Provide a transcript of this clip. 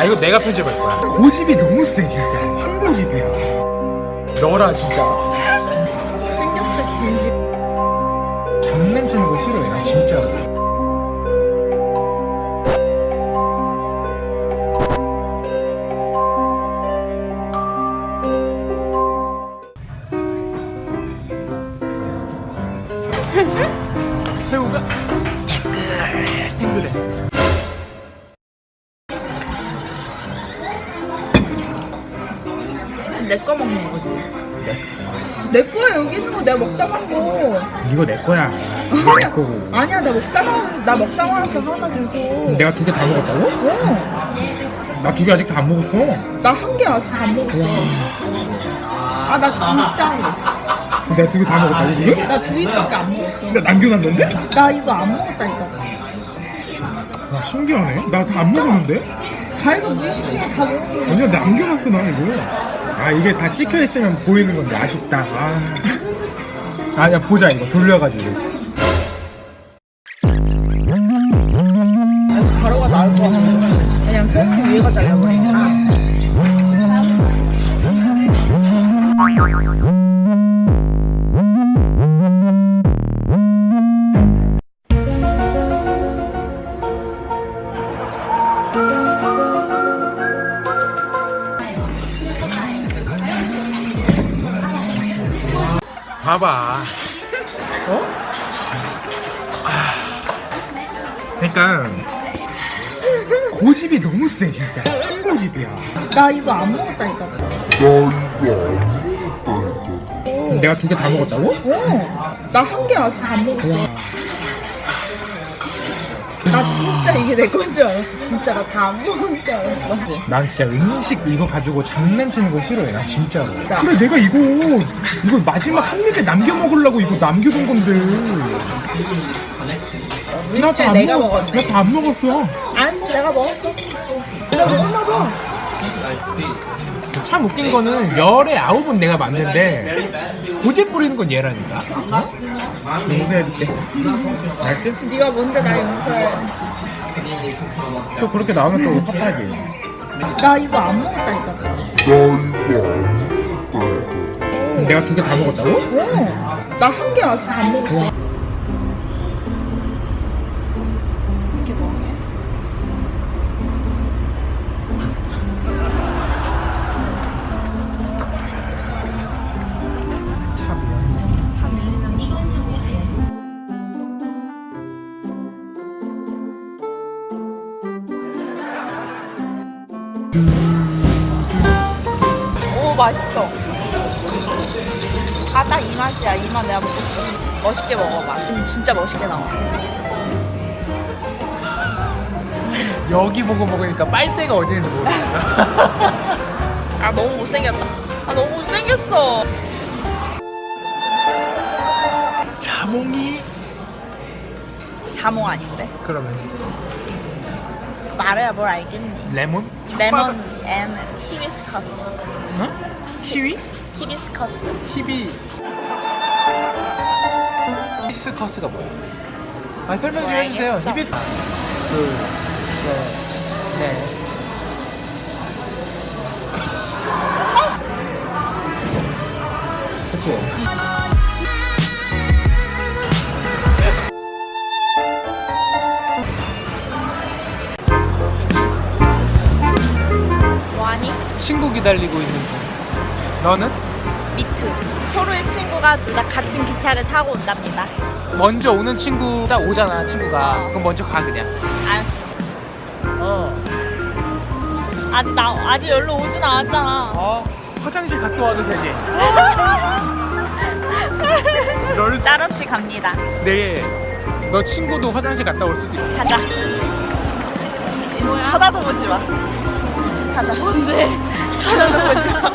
아 이거 내가 편집할 거야. 고집이 너무 세 진짜. 신고집이야. 너라 진짜. 충격적 진실. 장난치는 거 싫어해 나 진짜 내 거 먹는 거지. 내 거야 여기 있는 거 내가 먹다 간 거. 이거 내 거야 이거 내 거고 아니야 나 먹다가 나 먹다 말았어 하나 계속. 내가 두 개 다 먹었다고? 어. 나 두 개 아직 다 안 먹었어 나 한 개 아직 다 안 먹었어. 아 나 진짜로. 내가 두 개 다 먹었다고 지금? 나 두 입밖에 안 먹었어. 나 남겨놨는데? 나 이거 안 먹었다니까. 와 신기하네 나 안 먹었는데? 자기가 무의식 중에 다 거. 아니야 남겨놨어 나 이거 아 이게 다 찍혀있으면 보이는 건데 아쉽다 아. 아 야 보자 이거 돌려가지고 가로가 나올 거 같아. 그냥 세모 위에가 잘려버리니까. 봐봐 어? 아. 그러니까 고집이 너무 세 진짜 신고집이야 나 이거 안 먹었다니까. 내가 두 개 다 먹었다고? 어. 나 한 개 아직 다 안 먹었어. 나 진짜 이게 내 건 줄 알았어. 진짜 나 다 안 먹은 줄 알았어. 난 진짜 음식 이거 가지고 장난치는 거 싫어해 나 진짜로 자. 근데 내가 이거 이거 마지막 한 입에 남겨 먹으려고 이거 남겨둔 건데 진짜 안 내가 먹- 먹었네. 나다 안 먹었어 알았어, 내가 먹었어. 내가 먹었나 봐. 참 웃긴 거는 열의 아홉은 내가 맞는데 고집 부리는 건 얘라니까 어? 용서해줄게 알지? 네가 뭔데 나 용서해. 또 그렇게 나오면 또 섭하지 나 이거 안 먹었다니까. 내가 두 개 다 먹었다고? 어. 나한 개 아직 다안 먹었어. 오 맛있어. 아 딱 이 맛이야. 이 맛 내가 먹고 싶었어. 멋있게 먹어봐. 음, 진짜 멋있게 나와. 여기 보고 먹으니까 빨대가 어디 있는지 모르겠어 아 너무 못생겼다. 아 너무 못생겼어. 자몽이 자몽 아닌데? 그러면 말해야 뭘 알겠니? 레몬? 레몬 and 히비스커스. 어? 키위? 히비스커스. 히비 히비스커스가 뭐야? 아 설명 좀 해주세요 알겠어. 히비스 둘셋넷 친구 기다리고 있는 중 너는? 미투. 토르의 친구가 둘 다 같은 기차를 타고 온답니다. 먼저 오는 친구 딱 오잖아 친구가 그럼 먼저 가 그냥 알았어. 어, 아직 나 아직 열로 오진 않았잖아. 어 화장실 갔다 와도 되지 널 짤없이 갑니다. 내일 너 친구도 화장실 갔다 올 수도 있고 가자. 쳐다도 보지 마. 가자. 뭔데? 쳐다도 보지 마.